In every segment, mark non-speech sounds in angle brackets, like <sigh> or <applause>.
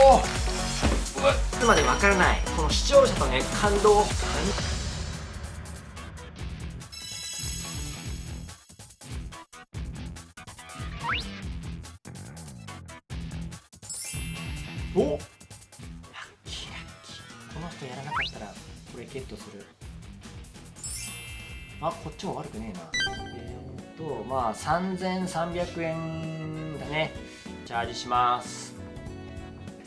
おつまでわからない。この視聴者とね感動。お。ラッキーラッキー。この人やらなかったらこれゲットする。あこっちも悪くねえな。えー、っとまあ3300円だね。チャージします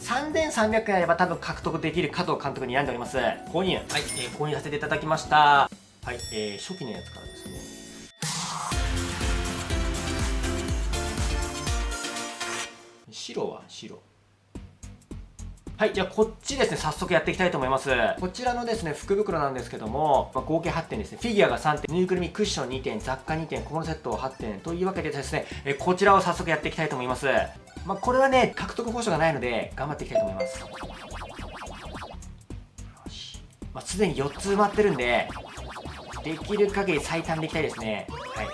3300円あれば多分獲得できる加藤監督に選んでおります。購入。はい、えー、購入させていただきました。はい、えー、初期のやつからですね。白は白はい、じゃあこっちですね、早速やっていきたいと思います。こちらのですね、福袋なんですけども、まあ、合計8点ですね、フィギュアが3点、ぬいぐるみクッション2点、雑貨2点、小物セットを8点、というわけでですね、えこちらを早速やっていきたいと思います。まあ、これはね、獲得報酬がないので、頑張っていきたいと思います。まあ、すでに4つ埋まってるんで、できる限り最短でいきたいですね。はい。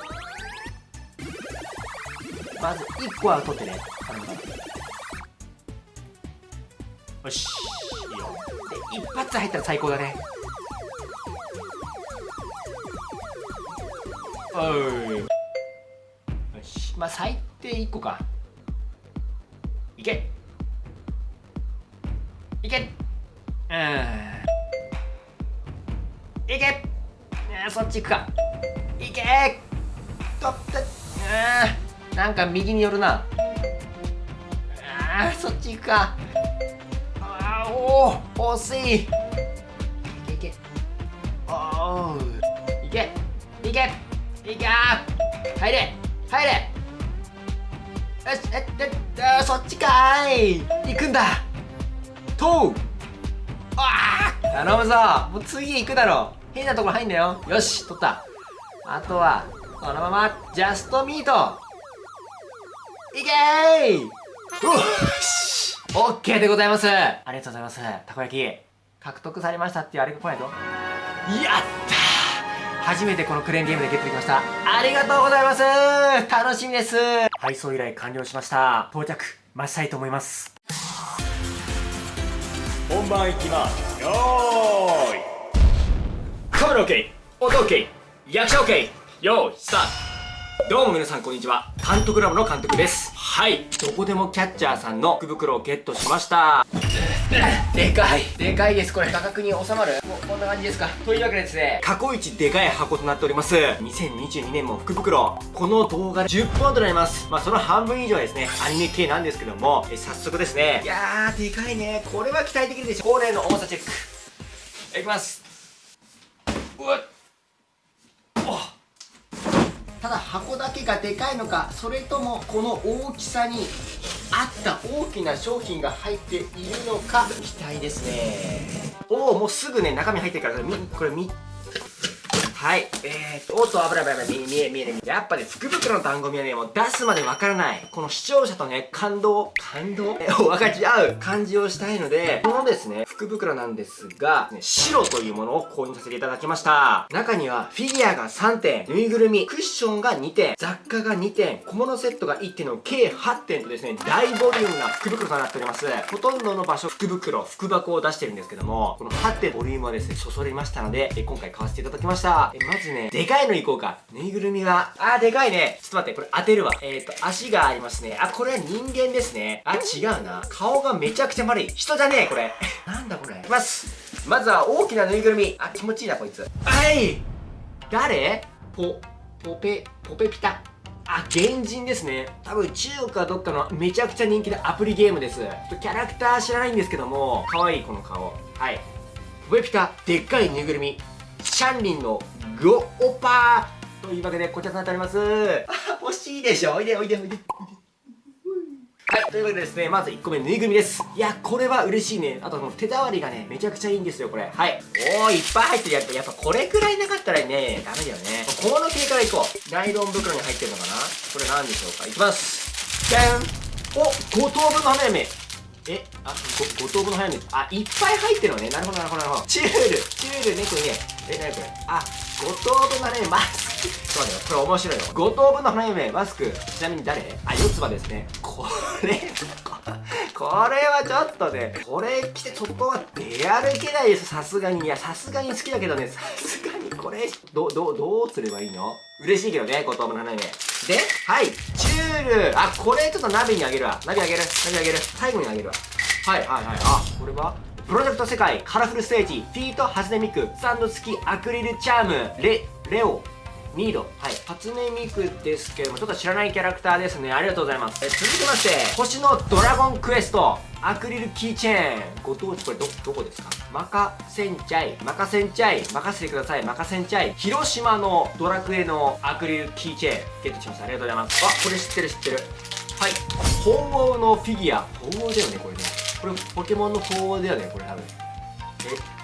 まず1個は取ってね。頼む頼む。よし。いいよで一発入ったら最高だね。おい。よし。まあ最低1個か。いけ。いけ。うん。いけ。そっち行くか。いけ。とって。うん。なんか右に寄るな。あそっち行くかおお惜しい。いけいけ。おおいけ。いけ。いけ。入れ。入れ。よしえええそっちかい。行くんだ。とう。ああ頼むぞ。もう次行くだろ変なところ入んだよ。よし取った。あとはこのままジャストミートいけーうっし。OK でございます。ありがとうございます。たこ焼き獲得されましたっていうあれが来ないと。やった初めてこのクレーンゲームでゲットできました。ありがとうございます。楽しみです。配送依頼完了しました。到着待ちたいと思います。本番いきます。よーい。カメラ OK 音 OK 役者 OK よーいスタート。どうも皆さんこんにちは。監督ラボの監督です。はい。どこでもキャッチャーさんの福袋をゲットしました。でかい。でかいです。これ価格に収まる？こんな感じですか？というわけでですね過去一でかい箱となっております。2022年も福袋。この動画10本となります。まあその半分以上はですね。アニメ系なんですけども。え早速ですね。いやーでかいね。これは期待できるでしょ。恒例の重さチェック。いきます。うわっただ箱だけがでかいのかそれともこの大きさに合った大きな商品が入っているのか期待ですね。おおもうすぐね中身入ってるからこれ見はい。えーと、おっと、危ない危ない危ない。見え見え見え。やっぱね、福袋の単語見はね、もう出すまでわからない。この視聴者とね、感動、感動？を分かち合う感じをしたいので、このですね、福袋なんですが、ね、白というものを購入させていただきました。中には、フィギュアが3点、ぬいぐるみ、クッションが2点、雑貨が2点、小物セットが1点の計8点とですね、大ボリュームな福袋となっております。ほとんどの場所、福袋、福箱を出してるんですけども、この8点ボリュームはですね、そそりましたので、今回買わせていただきました。えまずね、でかいのいこうか。ぬいぐるみが、あー、でかいね。ちょっと待って、これ当てるわ。えっ、ー、と、足がありますね。あ、これは人間ですね。あ、違うな。顔がめちゃくちゃ丸い。人じゃねえ、これ。<laughs> なんだこれ。いきます。まずは大きなぬいぐるみ。あ、気持ちいいな、こいつ。はい誰？ポ、ポペ、ポペピタ。あ、原人ですね。多分中国かどっかのめちゃくちゃ人気のアプリゲームです。キャラクター知らないんですけども、可愛いこの顔。はい。ポペピタ、でっかいぬいぐるみ。シャンリンのゴオパーというわけでこちらとなっておりますあ <laughs> 欲しいでしょ？おいでおいでおいではい、というわけでですね、まず1個目、ぬいぐるみです。いや、これは嬉しいね。あと、この手触りがね、めちゃくちゃいいんですよ、これ。はい。おー、いっぱい入ってるやつ。やっぱこれくらいなかったらね、ダメだよね。小物系からいこう。ナイロン袋に入ってるのかな？これ何でしょうか？いきます。じゃんお、5等分の花嫁。え、あ、ご、5等分の花嫁。あ、いっぱい入ってるのね。なるほど、なるほど、なるほど。チュール、チュール、猫ね。え、なにこれ？あ、五等分の花嫁マスク。そうだよこれ面白いよ。五等分の花嫁マスク。ちなみに誰？あ四つ葉ですね。これこれはちょっとねこれ着て外は出歩けないです。さすがに。いやさすがに好きだけどね。さすがにこれどどどうすればいいの？嬉しいけどね後藤の花嫁ではい。ュール。あこれちょっと鍋にあげるわ。鍋あげる。鍋あげる。最後にあげるわ。はい。はいはい。あこれは？プロジェクト世界カラフルステージフィートハズネミクサンド付きアクリルチャーム。レレオミード。はい。初音ミクですけども、ちょっと知らないキャラクターですね。ありがとうございます。え、続きまして、星のドラゴンクエスト。アクリルキーチェーン。ご当地これど、どこですか？マカセンチャイ。マカセンチャイ。任せてください。マカセンチャイ。広島のドラクエのアクリルキーチェーン。ゲットしました。ありがとうございます。あ、これ知ってる知ってる。はい。鳳凰のフィギュア。鳳凰だよね、これね。これポケモンの鳳凰だよね、これ多分。え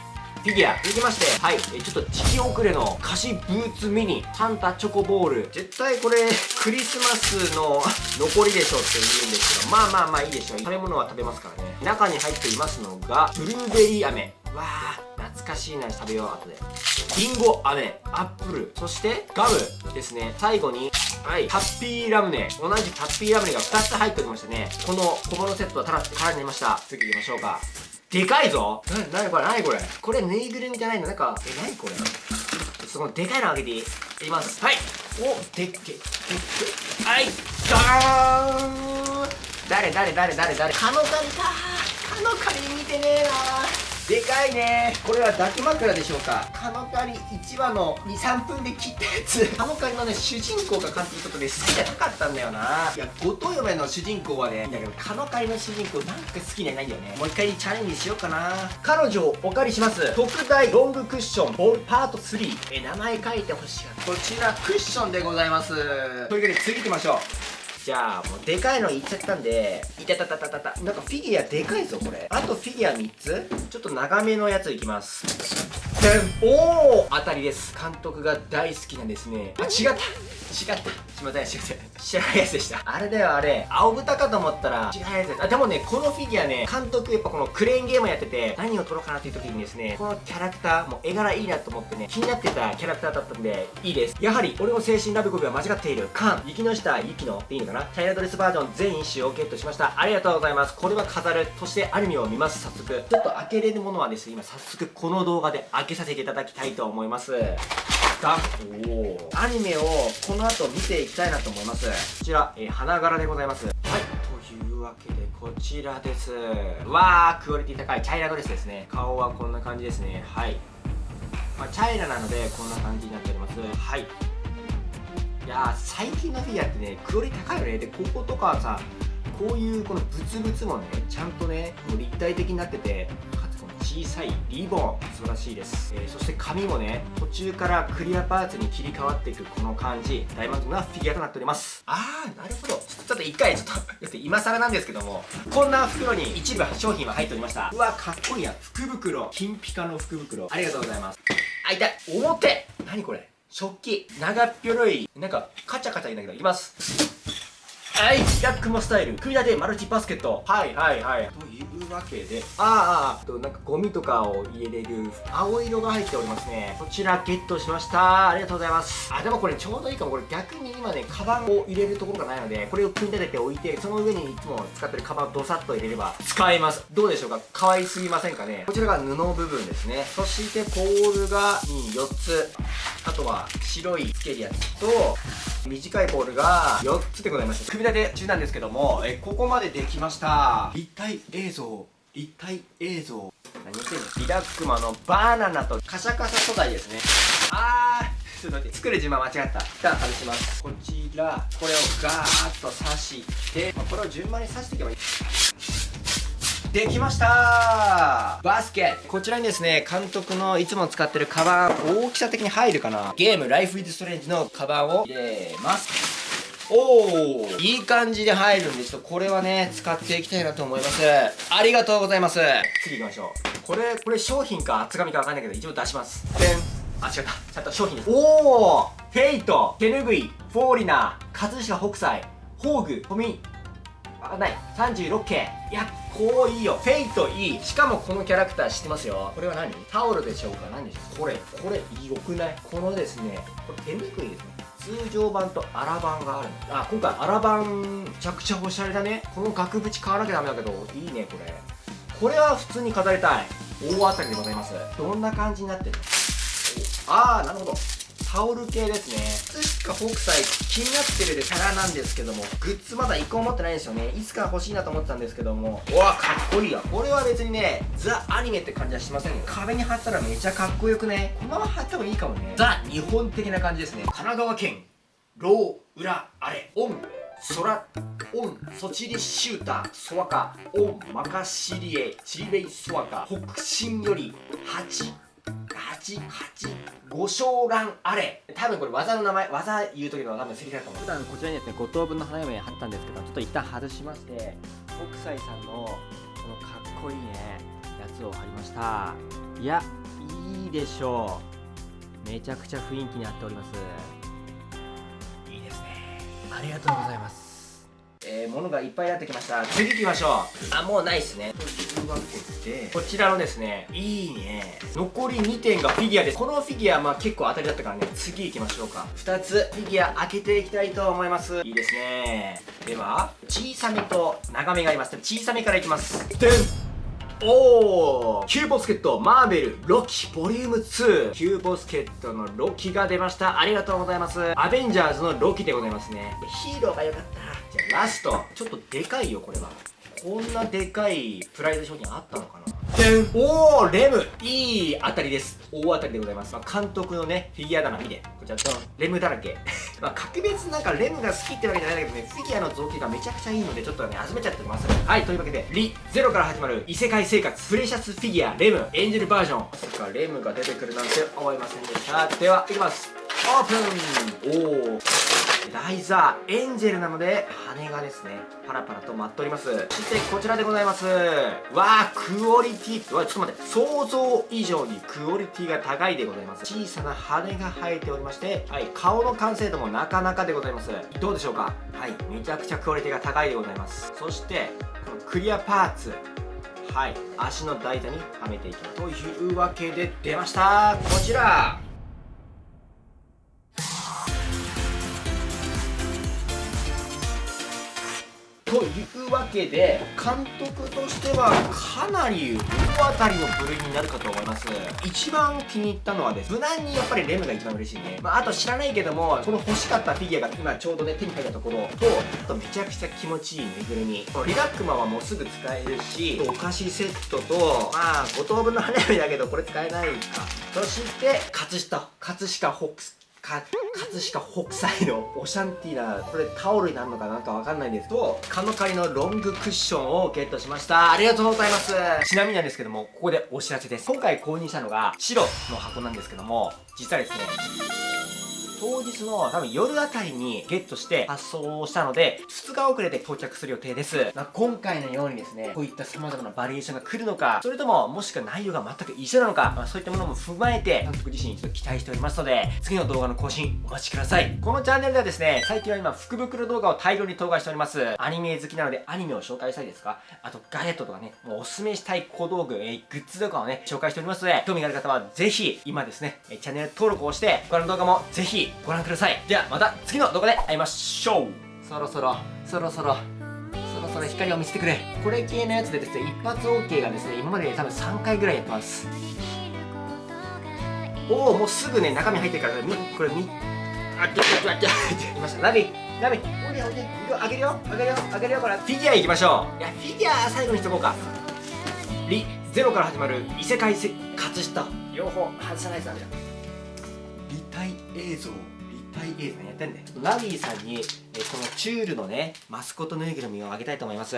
フィギュア続きましてはいえちょっと時期遅れの菓子ブーツミニサンタチョコボール。絶対これ <laughs> クリスマスの残りでしょって言うんですけどまあまあまあいいでしょう。食べ物は食べますからね。中に入っていますのがブルーベリー飴。わあ懐かしいな食べよう後で。リンゴ飴アップル。そしてガムですね。最後にはいハッピーラムネ。同じハッピーラムネが2つ入っておりましてね。この小物セットはただ空になりました。次行きましょうか。でかいぞ。な、なにこれなにこれ。これぬいぐるみじゃないの？なんか、え、なにこれ。そのでかいのあげていい？いきます。はい。おでっけ。でっけ。はい。ガーン。誰誰誰誰誰？カノカリか。カノカリ見てねえなでかいね。これは抱き枕でしょうか。カノカリ1話の23分で切ったやつ。カノカリのね主人公が監督ちょっとね好きじゃなかったんだよな。いや後藤嫁の主人公はねいいんだけどカノカリの主人公なんか好きじゃないんだよね。もう一回チャレンジしようかな。彼女をお借りします。特大ロングクッションボールパート3え名前書いてほしいこちらクッションでございます。というわけで次行きましょう。じゃあもうでかいのいっちゃったんでいたたたたたた。なんかフィギュアでかいぞこれ。あとフィギュア3つ。ちょっと長めのやついきます。おお当たりです。監督が大好きなですねあ違った。違ったすいませんすいません。知らないやつでしたあれだよあれ。青豚かと思ったら違うやつですあでもねこのフィギュアね監督やっぱこのクレーンゲームやってて何を撮ろうかなっていう時にですねこのキャラクターもう絵柄いいなと思ってね気になってたキャラクターだったんでいいです。やはり俺の精神ラブコビは間違っている。カン雪の下雪のでいいのかな？チャイナドレスバージョン全1種をゲットしました。ありがとうございます。これは飾るそしてアニメを見ます。早速。ちょっと開けれるものはですね今早速この動画で開けさせていただきたいと思いますか？おおアニメをこの後見ていきたいなと思います。こちら、えー、花柄でございます。はい。というわけでこちらです。わークオリティ高い。チャイナドレスですね。顔はこんな感じですね。はい。まあ、チャイナなのでこんな感じになっております。はい。いや最近のフィギュアってねクオリティ高いよね。でこことかはさこういうこのブツブツもねちゃんとね立体的になってて小さいリボン素晴らしいです、えー、そして髪もね途中からクリアパーツに切り替わっていくこの感じ。大満足なフィギュアとなっております。あーなるほど。ちょっと一回ちょっと今更なんですけどもこんな袋に一部商品は入っておりました。うわかっこいいや。福袋。金ピカの福袋。ありがとうございます。あ痛い。表。何これ。食器。長っぴょろい。なんかカチャカチャいんだけどいきます。はいヤックモスタイル組み立てマルチバスケット。はいはいはい。というわけでああとなんかゴミとかを入れれる青色が入っておりますね。こちらゲットしました。ありがとうございます。あでもこれちょうどいいかも。これ逆に今ねカバンを入れるところがないのでこれを組み立てておいてその上にいつも使ってるカバンをドサッと入れれば。使えます。どうでしょうか？可愛すぎませんかね？こちらが布部分ですね。そしてポールが4つあとは白いつけるやつと短いポールが4つでございました組み立て中なんですけどもえここまでできました。立体映像立体映像。何言ってんの？リラックマのバナナとカシャカシャ素材ですね。あーちょっと待って作る順番間違った。一旦外します。こちらこれをガーッと刺して、まあ、これを順番に刺していけばいい。できましたバスケこちらにですね、監督のいつも使ってるカバン、大きさ的に入るかなゲーム、ライフイズストレンジのカバンを入れます。おーいい感じで入るんで、ちょっとこれはね、使っていきたいなと思います。ありがとうございます。次行きましょう。これ、これ商品か厚紙かわかんないけど、一応出します。でん。あ、違った。ちゃんと商品です。おーフェイト、手ぬぐい、フォーリナー、葛飾北斎、宝具、あ、ない。36系。いや、こういいよ。フェイトいい。しかもこのキャラクター知ってますよ。これは何？タオルでしょうか？何でしょうこれ、これ、良くない？このですね、これ手ぬぐいですね。通常版とアラ版があるのあ今回アラ版めちゃくちゃおしゃれだねこの額縁買わなきゃダメだけどいいねこれこれは普通に飾りたい大当たりでございますどんな感じになってるの？ああなるほどタオル系ですね。いつか北斎気になってるでキャラなんですけどもグッズまだ1個も持ってないんですよね。いつか欲しいなと思ってたんですけども。うわかっこいいや。これは別にねザ・アニメって感じはしませんよ。壁に貼ったらめちゃかっこよくね。このまま貼ってもいいかもね。ザ・日本的な感じですね。神奈川県ロー裏あれ。オン空オンソチリシュータソワカオンマカシリエチリベイソワカ北進より8 8、8、五章乱あれ。多分これ技の名前技言う時の多分セリフだと思う。普段こちらにですね5等分の花嫁貼ったんですけどちょっと一旦外しまして北斎さんのこのかっこいいねやつを貼りました。いやいいでしょう。めちゃくちゃ雰囲気に合っております。いいですね。ありがとうございますえー、物がいっぱいやってきました。次行きましょう。あもうないっすね。というわけでこちらのですねいいね。残り2点がフィギュアです。このフィギュアまあ結構当たりだったからね。次行きましょうか。2つフィギュア開けていきたいと思います。いいですね。では小さめと長めがあります。小さめからいきます。でんおー。 Q posket マーベルロキボリューム2 Q posket のロキが出ました。ありがとうございます。アベンジャーズのロキでございますね。ヒーローが良かったじゃあラストちょっとでかいよこれは。こんなでかいプライズ商品あったのかな。おおレム。いい当たりです。大当たりでございます、まあ、監督のねフィギュア棚見て。こちらドン。レムだらけ。<laughs> まあ格別なんかレムが好きってわけじゃないんだけどねフィギュアの造形がめちゃくちゃいいのでちょっとね集めちゃってます。はいというわけでリゼロから始まる異世界生活プレシャスフィギュアレム。エンジェルバージョン。まさかレムが出てくるなんて思いませんでした。ではいきますオープン。おおライザーエンジェルなので羽がですねパラパラと舞っております。そしてこちらでございます。わあクオリティ。わちょっと待って。想像以上にクオリティが高いでございます。小さな羽が生えておりましてはい顔の完成度もなかなかでございます。どうでしょうか？はいめちゃくちゃクオリティが高いでございます。そしてこのクリアパーツ。はい足の台座にはめていきます。というわけで出ました。こちら。というわけで監督としてはかなり大当たりの部類になるかと思います。一番気に入ったのはです無難にやっぱりレムが一番嬉しいね、まあ、あと知らないけどもこの欲しかったフィギュアが今ちょうどね手に入ったところとあとめちゃくちゃ気持ちいいぬいぐるみ。このリラックマはもうすぐ使えるしお菓子セットとまあ5等分の花嫁だけどこれ使えないか。そして葛飾。葛飾ホックスか葛飾北斎のオシャンティーなこれタオルになるのかなんかわかんないんですけどカノカリのロングクッションをゲットしました。ありがとうございます。ちなみになんですけどもここでお知らせです。今回購入したのが白の箱なんですけども実はですね当日の多分夜あたりにゲットして発送をしたので、2日遅れて到着する予定です。まあ、今回のようにですね、こういった様々なバリエーションが来るのか、それとももしくは内容が全く一緒なのか、まあ、そういったものも踏まえて、監督自身にちょっと期待しておりますので、次の動画の更新お待ちください。このチャンネルではですね、最近は今福袋動画を大量に投画しております。アニメ好きなのでアニメを紹介したいですかあとガジェットとかね、もうおすすめしたい小道具、えー、グッズとかをね、紹介しておりますので、興味がある方はぜひ、今ですね、チャンネル登録をして、他の動画もぜひご覧ください。ではまた次の動画で会いましょう。そろそろそろそろそろそろ光を見せてくれ。これ系のやつでですね一発 OK がですね今まで多分3回ぐらいやってます。おおもうすぐね中身入ってるからみこれみあっちゃっちゃっちゃっいましたナビナビおいでおいであげるよあげるよあげるよこれフィギュアいきましょういやフィギュア最後にしとこうかリゼロから始まる異世界せ葛飾両方外さないとダメだ体映像立体映像やってんでちょっとナビーさんに、え、このチュールのねマスコットぬいぐるみをあげたいと思います。